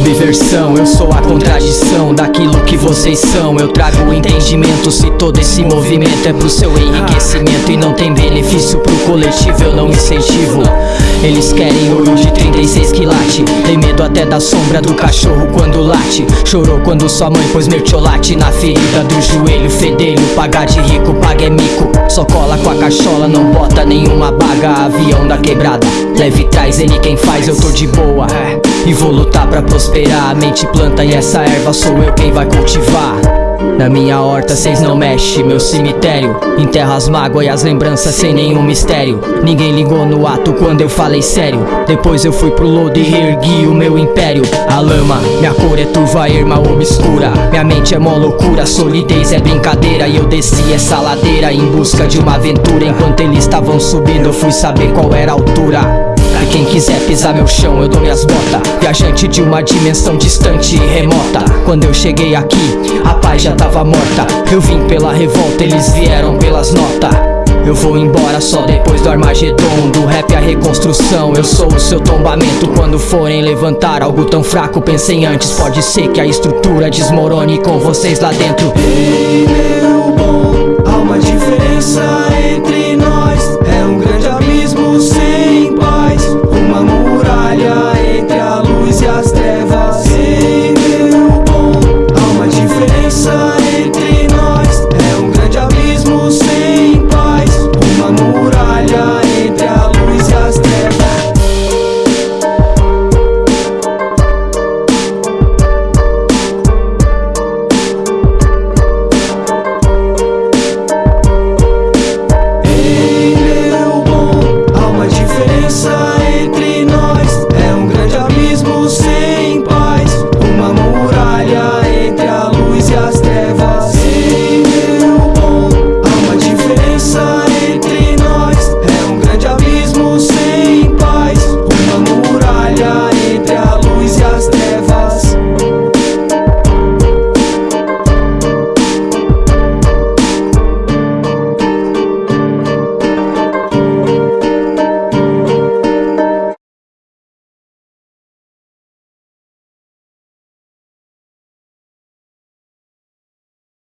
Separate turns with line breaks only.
versão Eu sou a contradição daquilo que vocês são. Eu trago o entendimento se todo esse movimento É pro seu enriquecimento e não tem benefício pro coletivo Eu não incentivo Eles querem ouro de 36 quilate Tem medo até da sombra do cachorro quando late. Chorou quando sua mãe pôs mertiolate Na ferida do joelho. Fedelho Pagar de rico, paga é mico. Só cola com a cachola, não bota nenhuma baga. Avião da quebrada, leve traz ele quem faz Eu tô de boa, e vou lutar pra prosperar. A mente planta e essa erva sou eu quem vai cultivar na minha horta cês não mexe, meu cemitério. Enterra as mágoas e as lembranças sem nenhum mistério. Ninguém ligou no ato quando eu falei sério. Depois eu fui pro lodo e reergui o meu império. A lama, minha cor é turva, erma obscura. Minha mente é mó loucura, solidez é brincadeira. E eu desci essa ladeira em busca de uma aventura. Enquanto eles estavam subindo eu fui saber qual era a altura pisar meu chão, eu dou minhas botas. Viajante de uma dimensão distante e remota. Quando eu cheguei aqui, a paz já tava morta. Eu vim pela revolta, eles vieram pelas notas. Eu vou embora só depois do Armagedon Do rap a reconstrução. Eu sou o seu tombamento. Quando forem levantar algo tão fraco Pensem antes, pode ser que a estrutura desmorone Com vocês lá dentro.
Ei meu bom, há uma